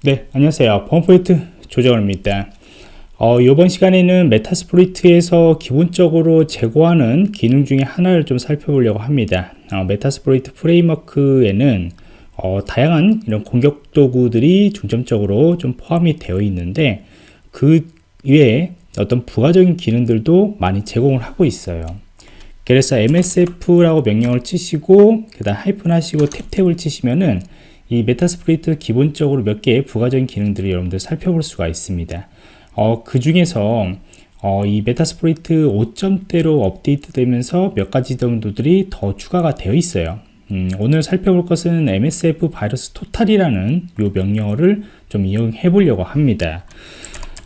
네, 안녕하세요. 펌포인트 조정원입니다. 어, 이번 시간에는 Metasploit에서 기본적으로 제공하는 기능 중에 하나를 좀 살펴보려고 합니다. 어, Metasploit framework에는 어, 다양한 이런 공격 도구들이 중점적으로 좀 포함이 되어 있는데 그 외에 어떤 부가적인 기능들도 많이 제공을 하고 있어요. 그래서 MSF라고 명령을 치시고 그 다음 하이픈 하시고 탭탭을 치시면은 이 Metasploit 기본적으로 몇 개의 부가적인 기능들을 여러분들 살펴볼 수가 있습니다. 어, 그 중에서 어, 이 Metasploit 5점대로 업데이트 되면서 몇 가지 정도들이 더 추가가 되어 있어요. 음, 오늘 살펴볼 것은 MSF 바이러스 토탈이라는 이 명령어를 좀 이용해 보려고 합니다.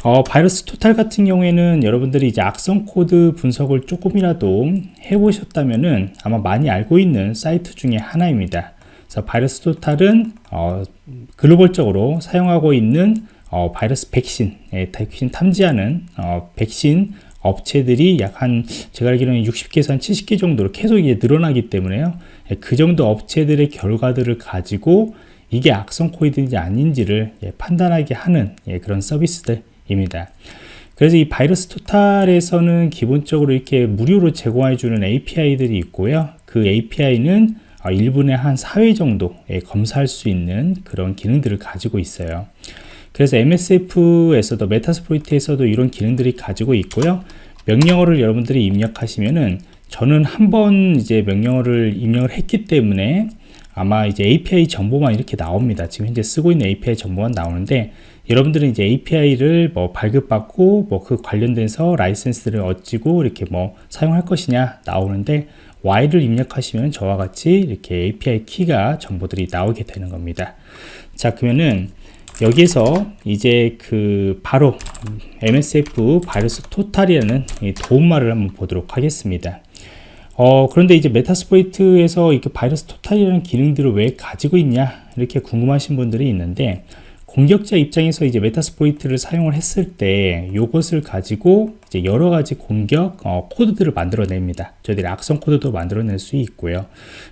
어, VirusTotal 같은 경우에는 여러분들이 이제 악성 코드 분석을 조금이라도 해보셨다면은 아마 많이 알고 있는 사이트 중에 하나입니다. 그래서 바이러스 토탈은 어, 글로벌적으로 사용하고 있는 어, 바이러스 백신, 예, 백신 탐지하는 어, 백신 업체들이 약 한 제가 알기로는 60개에서 한 70개 정도로 계속 이제 늘어나기 때문에요. 예, 그 정도 업체들의 결과들을 가지고 이게 악성 코드인지 아닌지를 예, 판단하게 하는 예, 그런 서비스들입니다. 그래서 이 바이러스 토탈에서는 기본적으로 이렇게 무료로 제공해 주는 API들이 있고요. 그 API는 1분에 한 4회 정도 검사할 수 있는 그런 기능들을 가지고 있어요. 그래서 MSF에서도 메타스프로이트에서도 이런 기능들이 가지고 있고요. 명령어를 여러분들이 입력하시면은 저는 한 번 이제 명령어를 입력을 했기 때문에 아마 이제 API 정보만 이렇게 나옵니다. 지금 현재 쓰고 있는 API 정보만 나오는데 여러분들은 이제 API를 뭐 발급받고 뭐 그 관련돼서 라이센스를 얻지고 이렇게 뭐 사용할 것이냐 나오는데 Y를 입력하시면 저와 같이 이렇게 API 키가 정보들이 나오게 되는 겁니다. 자, 그러면은 여기에서 이제 그 바로 MSF 바이러스 토탈이라는 도움말을 한번 보도록 하겠습니다. 어, 그런데 이제 Metasploit에서 이렇게 바이러스 토탈이라는 기능들을 왜 가지고 있냐 이렇게 궁금하신 분들이 있는데 공격자 입장에서 이제 Metasploit을 사용을 했을 때 이것을 가지고 이제 여러 가지 공격 어, 코드들을 만들어냅니다. 저희들이 악성 코드도 만들어낼 수 있고요.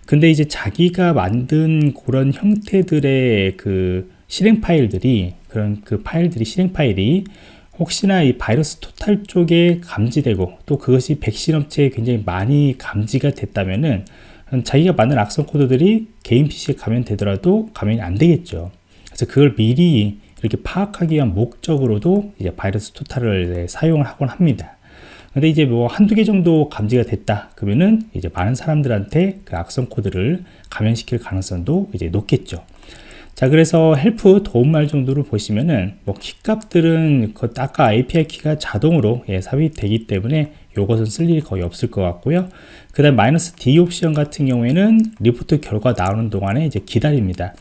근데 이제 자기가 만든 그런 형태들의 그 실행 파일들이 그런 그 파일들이 실행 파일이 혹시나 이 바이러스 토탈 쪽에 감지되고 또 그것이 백신 업체에 굉장히 많이 감지가 됐다면은 자기가 만든 악성 코드들이 개인 PC에 감염되더라도 감염이 안 되겠죠. 그래서 그걸 미리 이렇게 파악하기 위한 목적으로도 이제 바이러스 토탈을 사용을 하곤 합니다. 근데 이제 뭐 한두 개 정도 감지가 됐다 그러면은 이제 많은 사람들한테 그 악성 코드를 감염시킬 가능성도 이제 높겠죠. 자 그래서 help 도움말 정도로 보시면은 뭐 키값들은 그 아까 API 키가 자동으로 예, 삽입되기 때문에 이것은 쓸 일이 거의 없을 것 같고요 그 다음 마이너스 D 옵션 같은 경우에는 리포트 결과 나오는 동안에 이제 기다립니다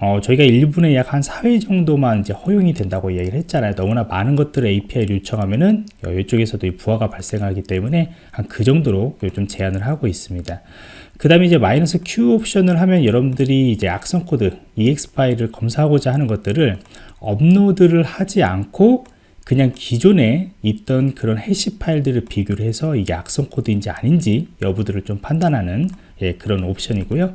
어, 저희가 1분에 약 한 4회 정도만 이제 허용이 된다고 얘기를 했잖아요. 너무나 많은 것들을 API를 요청하면은 이쪽에서도 부하가 발생하기 때문에 한 그 정도로 좀 제한을 하고 있습니다. 그 다음에 이제 마이너스 Q 옵션을 하면 여러분들이 이제 악성 코드 EXE 파일을 검사하고자 하는 것들을 업로드를 하지 않고 그냥 기존에 있던 그런 해시 파일들을 비교를 해서 이게 악성 코드인지 아닌지 여부들을 좀 판단하는 예, 그런 옵션이고요.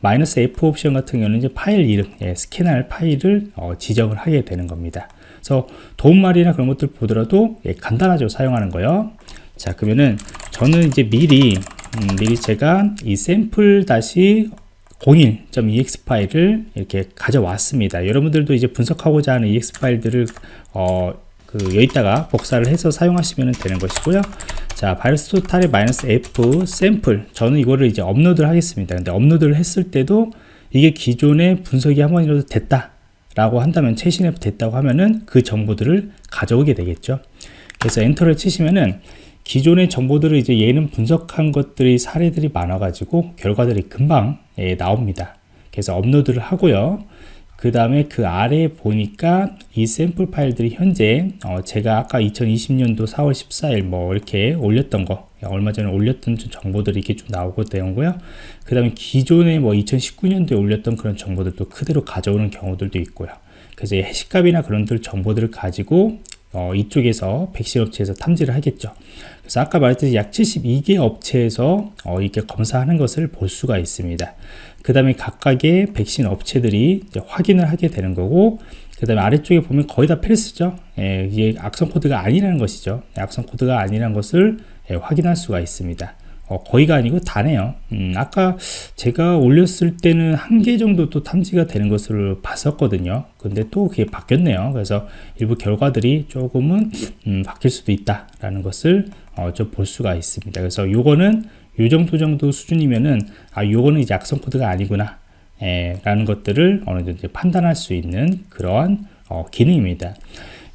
마이너스 F 옵션 같은 경우는 이제 파일 이름, 예, 스캔할 파일을 어, 지정을 하게 되는 겁니다. 그래서 도움말이나 그런 것들 보더라도 예, 간단하죠 사용하는 거요. 자 그러면은 저는 이제 미리 음, 미리 제가 이 샘플 다시 01.ex 파일을 이렇게 가져왔습니다. 여러분들도 이제 분석하고자 하는 ex 파일들을 어, 그 여기다가 복사를 해서 사용하시면 되는 것이고요. 자, 바이러스 토탈의 마이너스 F 샘플. 저는 이거를 이제 업로드를 하겠습니다. 근데 업로드를 했을 때도 이게 기존에 분석이 한 번이라도 됐다. 라고 한다면 최신에 됐다고 하면은 그 정보들을 가져오게 되겠죠. 그래서 엔터를 치시면은 기존의 정보들을 이제 얘는 분석한 것들이 사례들이 많아 가지고 결과들이 금방 예, 나옵니다. 그래서 업로드를 하고요. 그 다음에 그 아래에 보니까 이 샘플 파일들이 현재 어 제가 아까 2020년도 4월 14일 뭐 이렇게 올렸던 거 얼마 전에 올렸던 정보들이 이렇게 좀 나오고 되는고요. 그 다음에 기존에 뭐 2019년도에 올렸던 그런 정보들도 그대로 가져오는 경우들도 있고요. 그래서 해시값이나 그런 들 정보들을 가지고 어 이쪽에서 백신 업체에서 탐지를 하겠죠. 그래서 아까 말했듯이 약 72개 업체에서 어 이렇게 검사하는 것을 볼 수가 있습니다. 그 다음에 각각의 백신 업체들이 확인을 하게 되는 거고 그 다음에 아래쪽에 보면 거의 다 필수죠. 예, 이게 악성 코드가 아니라는 것이죠. 악성 코드가 아니라는 것을 예, 확인할 수가 있습니다 어, 거의가 아니고 다네요. 음, 아까 제가 올렸을 때는 한 개 정도 또 탐지가 되는 것을 봤었거든요. 근데 또 그게 바뀌었네요. 그래서 일부 결과들이 조금은 음, 바뀔 수도 있다 라는 것을 어, 좀 볼 수가 있습니다. 그래서 요거는 요 정도 정도 수준이면은 아 요거는 이제 악성 코드가 아니구나 에, 라는 것들을 어느 정도 판단할 수 있는 그러한 어, 기능입니다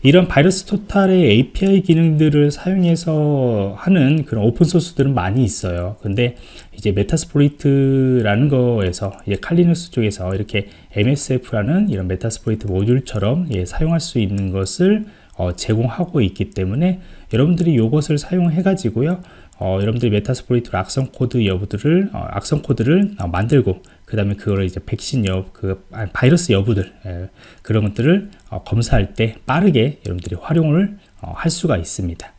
이런 바이러스 토탈의 API 기능들을 사용해서 하는 그런 오픈 소스들은 많이 있어요. 근데 이제 Metasploit이라는 거에서 이제 Kali Linux 쪽에서 이렇게 MSF라는 이런 Metasploit 모듈처럼 예, 사용할 수 있는 것을 어, 제공하고 있기 때문에 여러분들이 이것을 사용해 가지고요. 어, 여러분들이 Metasploit 악성 코드 여부들을 어, 악성 코드를 어, 만들고 그 다음에 그거를 이제 백신 여, 그 바이러스 여부들 예, 그런 것들을 어, 검사할 때 빠르게 여러분들이 활용을 어, 할 수가 있습니다.